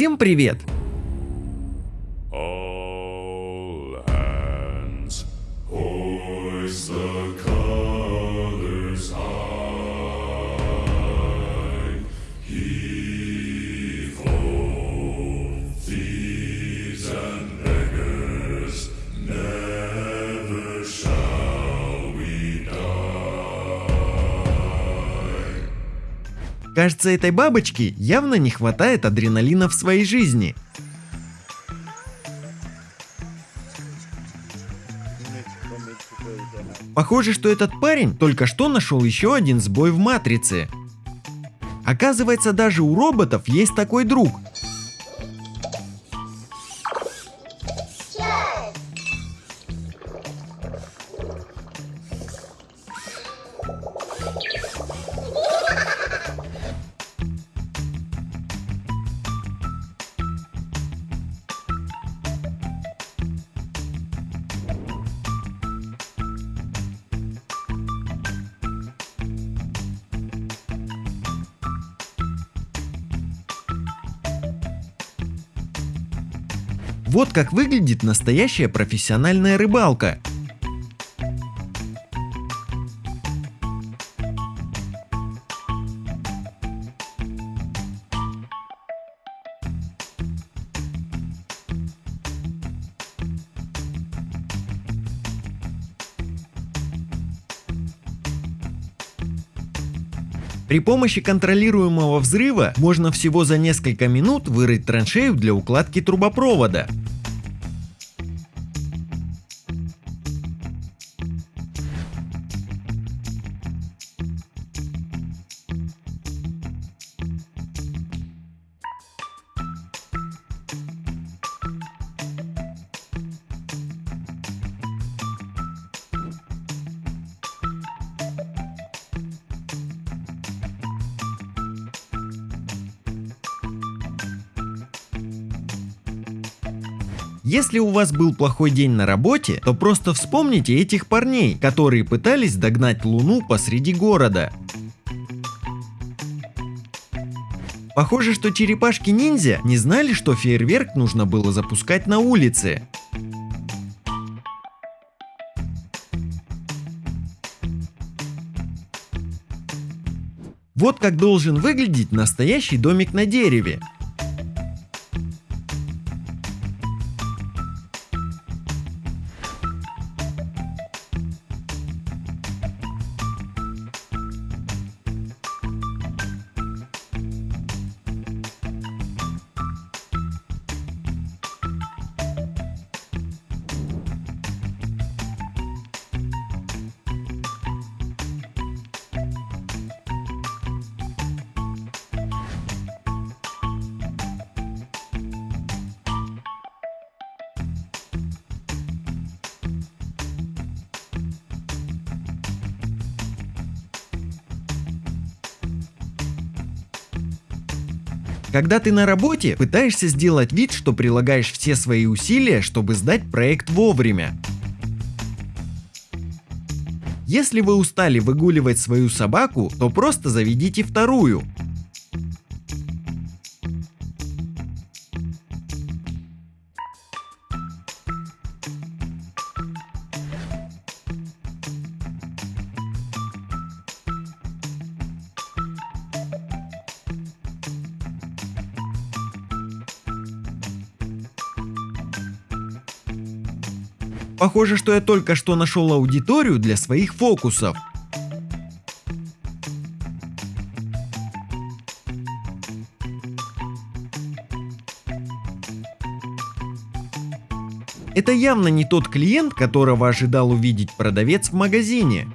Всем привет! Кажется, этой бабочке явно не хватает адреналина в своей жизни. Похоже, что этот парень только что нашел еще один сбой в матрице. Оказывается, даже у роботов есть такой друг. Вот как выглядит настоящая профессиональная рыбалка. При помощи контролируемого взрыва можно всего за несколько минут вырыть траншею для укладки трубопровода. Если у вас был плохой день на работе, то просто вспомните этих парней, которые пытались догнать Луну посреди города. Похоже, что черепашки-ниндзя не знали, что фейерверк нужно было запускать на улице. Вот как должен выглядеть настоящий домик на дереве. Когда ты на работе, пытаешься сделать вид, что прилагаешь все свои усилия, чтобы сдать проект вовремя. Если вы устали выгуливать свою собаку, то просто заведите вторую. Похоже, что я только что нашел аудиторию для своих фокусов. Это явно не тот клиент, которого ожидал увидеть продавец в магазине.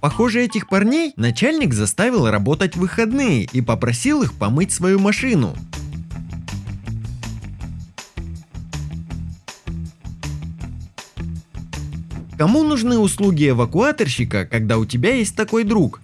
Похоже, этих парней начальник заставил работать в выходные и попросил их помыть свою машину. Кому нужны услуги эвакуаторщика, когда у тебя есть такой друг?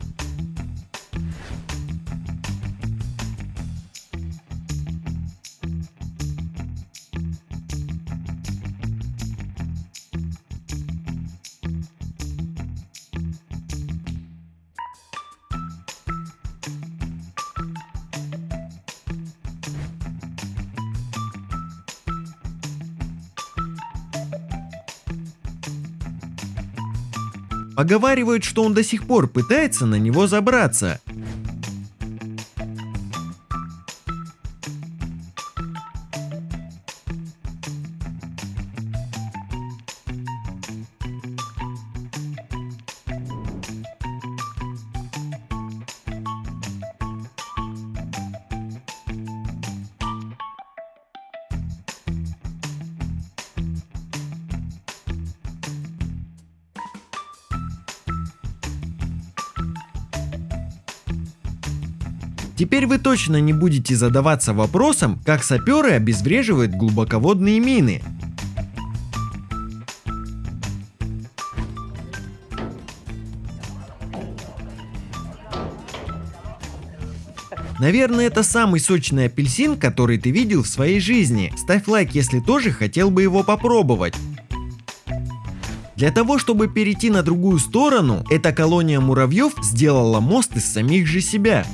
Поговаривают, что он до сих пор пытается на него забраться. Теперь вы точно не будете задаваться вопросом, как саперы обезвреживают глубоководные мины. Наверное, это самый сочный апельсин, который ты видел в своей жизни. Ставь лайк, если тоже хотел бы его попробовать. Для того, чтобы перейти на другую сторону, эта колония муравьев сделала мост из самих же себя.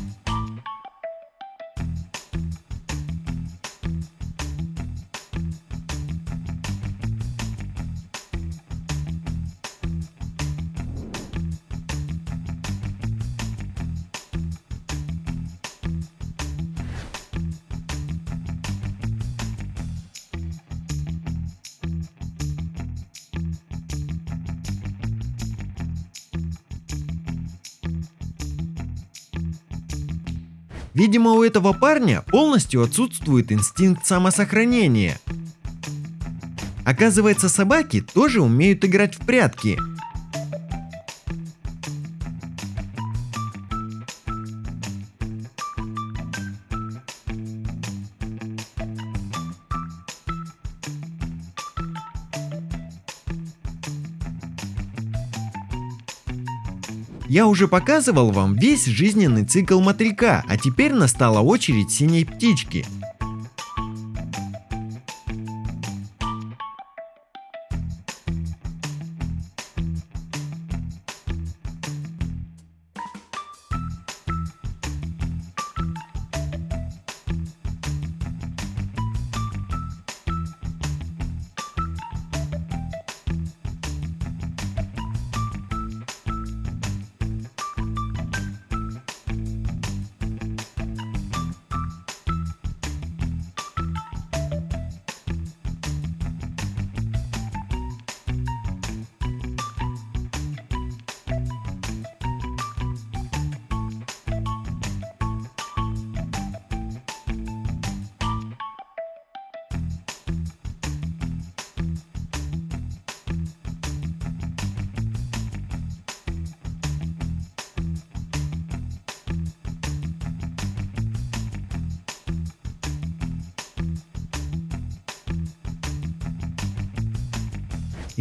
Видимо, у этого парня полностью отсутствует инстинкт самосохранения. Оказывается, собаки тоже умеют играть в прятки. Я уже показывал вам весь жизненный цикл мотылька, а теперь настала очередь синей птички.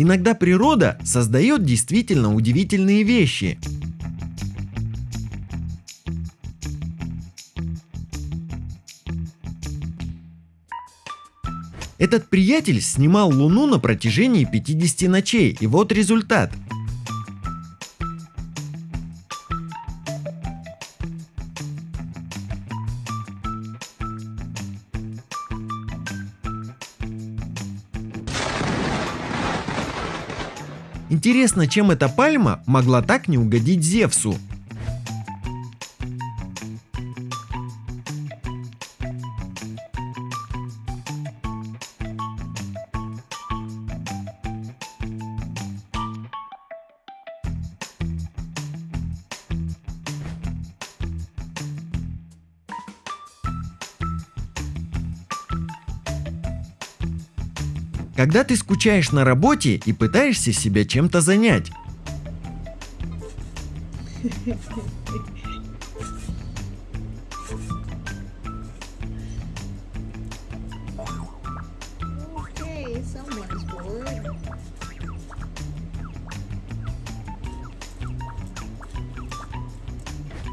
Иногда природа создает действительно удивительные вещи. Этот приятель снимал Луну на протяжении 50 ночей, и вот результат. Интересно, чем эта пальма могла так не угодить Зевсу? Когда ты скучаешь на работе и пытаешься себя чем-то занять.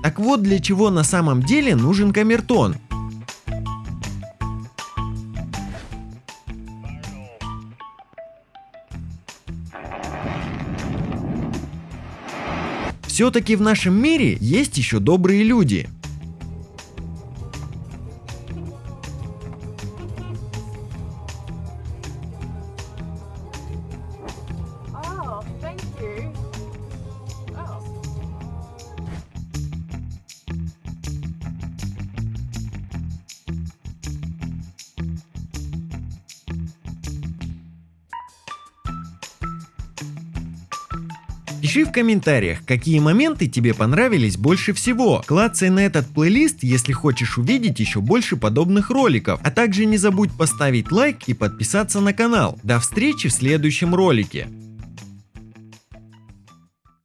Так вот для чего на самом деле нужен камертон. Все-таки в нашем мире есть еще добрые люди. Пиши в комментариях, какие моменты тебе понравились больше всего. Клацай на этот плейлист, если хочешь увидеть еще больше подобных роликов. А также не забудь поставить лайк и подписаться на канал. До встречи в следующем ролике.